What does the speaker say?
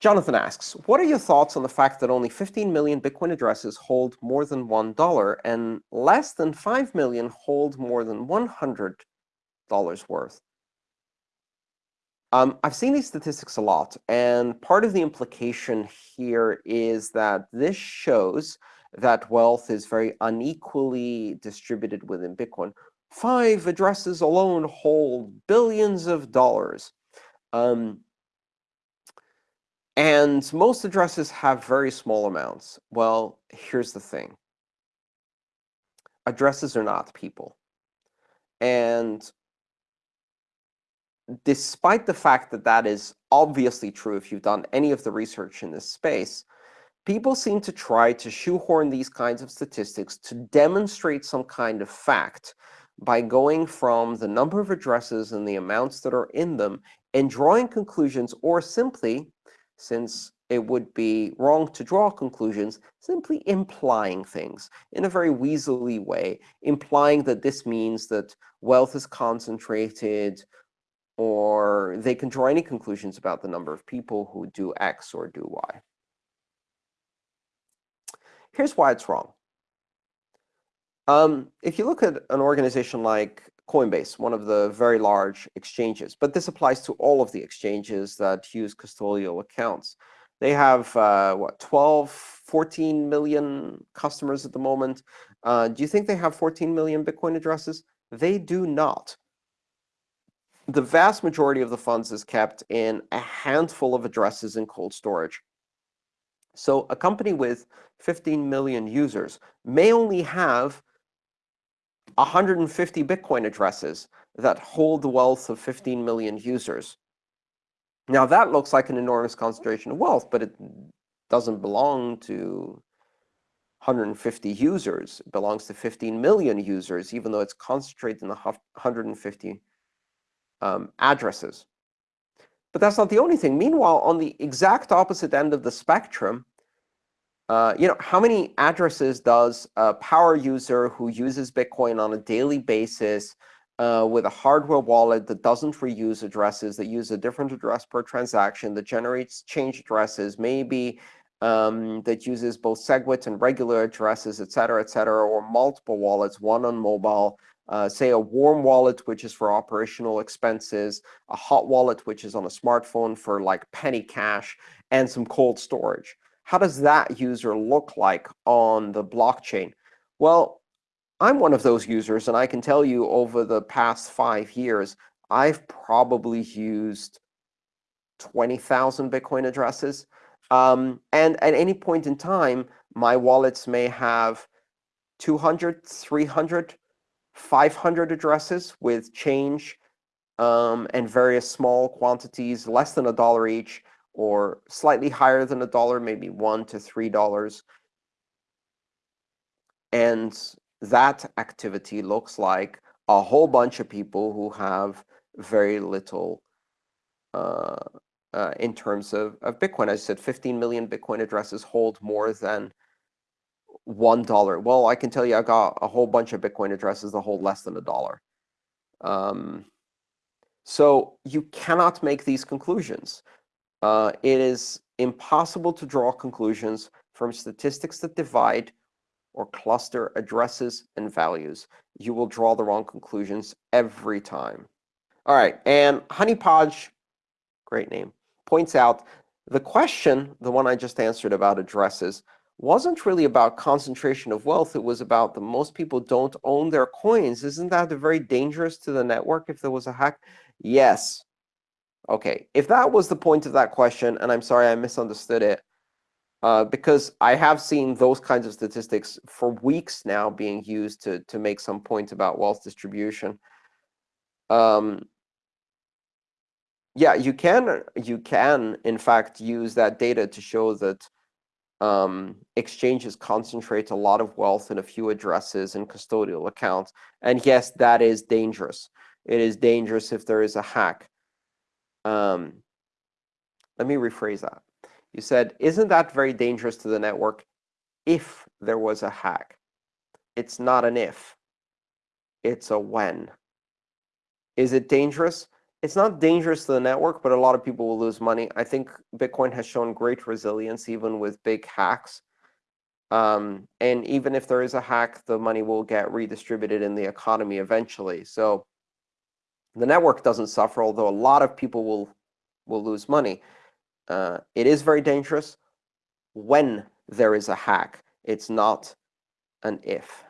Jonathan asks, what are your thoughts on the fact that only 15 million Bitcoin addresses hold more than $1 and less than 5 million hold more than $100 worth? Um, I've seen these statistics a lot, and part of the implication here is that this shows that wealth is very unequally distributed within Bitcoin. Five addresses alone hold billions of dollars. Um, and most addresses have very small amounts. Well, here's the thing. Addresses are not people. And despite the fact that that is obviously true if you've done any of the research in this space, people seem to try to shoehorn these kinds of statistics to demonstrate some kind of fact by going from the number of addresses and the amounts that are in them and drawing conclusions, or simply, since it would be wrong to draw conclusions, simply implying things in a very weaselly way, implying that this means that wealth is concentrated, or they can draw any conclusions about the number of people who do X or do Y. Here's why it's wrong. Um, if you look at an organization like Coinbase, one of the very large exchanges, but this applies to all of the exchanges that use custodial accounts. They have, uh, what, 12, 14 million customers at the moment. Uh, do you think they have 14 million Bitcoin addresses? They do not. The vast majority of the funds is kept in a handful of addresses in cold storage. So a company with 15 million users may only have 150 Bitcoin addresses that hold the wealth of 15 million users. Now, that looks like an enormous concentration of wealth, but it doesn't belong to 150 users. It belongs to 15 million users, even though it's concentrated in the 150 um, addresses. But that's not the only thing. Meanwhile, on the exact opposite end of the spectrum, uh, you know, how many addresses does a power user who uses Bitcoin on a daily basis uh, with a hardware wallet that doesn't reuse addresses, that use a different address per transaction, that generates change addresses, maybe um, that uses both SegWit and regular addresses, et cetera, et cetera, or multiple wallets, one on mobile, uh, say a warm wallet, which is for operational expenses, a hot wallet, which is on a smartphone for like penny cash, and some cold storage how does that user look like on the blockchain? Well, I'm one of those users, and I can tell you over the past five years, I've probably used 20,000 Bitcoin addresses. Um, and at any point in time, my wallets may have 200, 300, 500 addresses with change um, and various small quantities, less than a dollar each, or slightly higher than a dollar, maybe one to three dollars. And that activity looks like a whole bunch of people who have very little uh, uh, in terms of, of Bitcoin. As I said, 15 million Bitcoin addresses hold more than $1. Well, I can tell you I got a whole bunch of Bitcoin addresses that hold less than a dollar. Um, so you cannot make these conclusions uh, it is impossible to draw conclusions from statistics that divide or cluster addresses and values. You will draw the wrong conclusions every time. All right, and Honeypodge, great name, points out the question, the one I just answered about addresses, wasn't really about concentration of wealth. It was about the most people don't own their coins. Isn't that very dangerous to the network if there was a hack? Yes, OK, if that was the point of that question, and I'm sorry I misunderstood it, uh, because I have seen those kinds of statistics for weeks now being used to, to make some point about wealth distribution. Um, yeah, you can, you can, in fact, use that data to show that um, exchanges concentrate a lot of wealth in a few addresses and custodial accounts. And yes, that is dangerous. It is dangerous if there is a hack. Um, let me rephrase that. You said, isn't that very dangerous to the network if there was a hack? It's not an if. It's a when. Is it dangerous? it's not dangerous to the network, but a lot of people will lose money. I think Bitcoin has shown great resilience even with big hacks. Um, and even if there is a hack, the money will get redistributed in the economy eventually. So the network doesn't suffer, although a lot of people will will lose money. Uh, it is very dangerous when there is a hack. It's not an if.